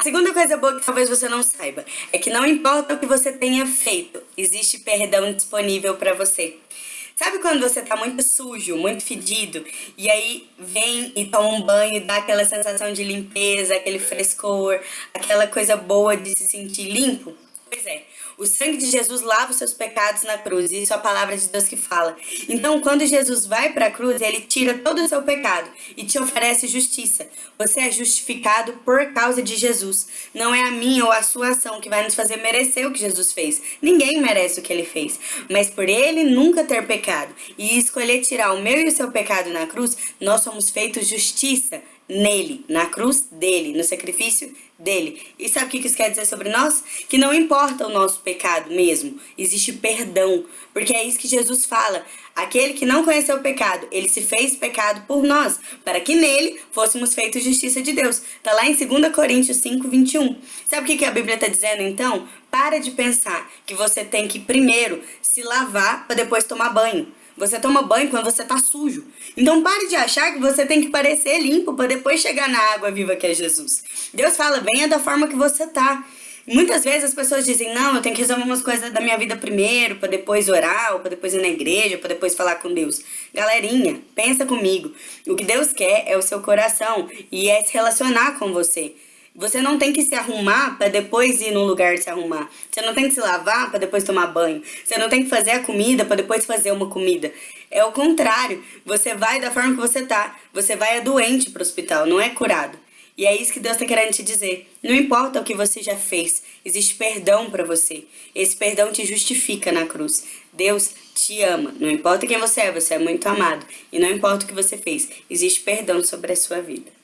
A segunda coisa boa que talvez você não saiba é que não importa o que você tenha feito, existe perdão disponível para você. Sabe quando você tá muito sujo, muito fedido, e aí vem e toma um banho e dá aquela sensação de limpeza, aquele frescor, aquela coisa boa de se sentir limpo? É, o sangue de Jesus lava os seus pecados na cruz, isso é a palavra de Deus que fala. Então, quando Jesus vai para a cruz, ele tira todo o seu pecado e te oferece justiça. Você é justificado por causa de Jesus. Não é a minha ou a sua ação que vai nos fazer merecer o que Jesus fez. Ninguém merece o que ele fez. Mas por ele nunca ter pecado e escolher tirar o meu e o seu pecado na cruz, nós somos feitos justiça nele, na cruz dele, no sacrifício dele. E sabe o que isso quer dizer sobre nós? Que não importa o nosso pecado mesmo, existe perdão, porque é isso que Jesus fala. Aquele que não conheceu o pecado, ele se fez pecado por nós, para que nele fôssemos feitos justiça de Deus. Tá lá em 2 Coríntios 5, 21. Sabe o que a Bíblia está dizendo então? Para de pensar que você tem que primeiro se lavar para depois tomar banho. Você toma banho quando você tá sujo. Então pare de achar que você tem que parecer limpo para depois chegar na água viva que é Jesus. Deus fala, venha da forma que você tá. Muitas vezes as pessoas dizem, não, eu tenho que resolver umas coisas da minha vida primeiro, para depois orar, ou para depois ir na igreja, para depois falar com Deus. Galerinha, pensa comigo. O que Deus quer é o seu coração e é se relacionar com você. Você não tem que se arrumar para depois ir num lugar se arrumar. Você não tem que se lavar para depois tomar banho. Você não tem que fazer a comida para depois fazer uma comida. É o contrário. Você vai da forma que você tá. Você vai é doente pro hospital, não é curado. E é isso que Deus está querendo te dizer. Não importa o que você já fez, existe perdão para você. Esse perdão te justifica na cruz. Deus te ama. Não importa quem você é, você é muito amado. E não importa o que você fez, existe perdão sobre a sua vida.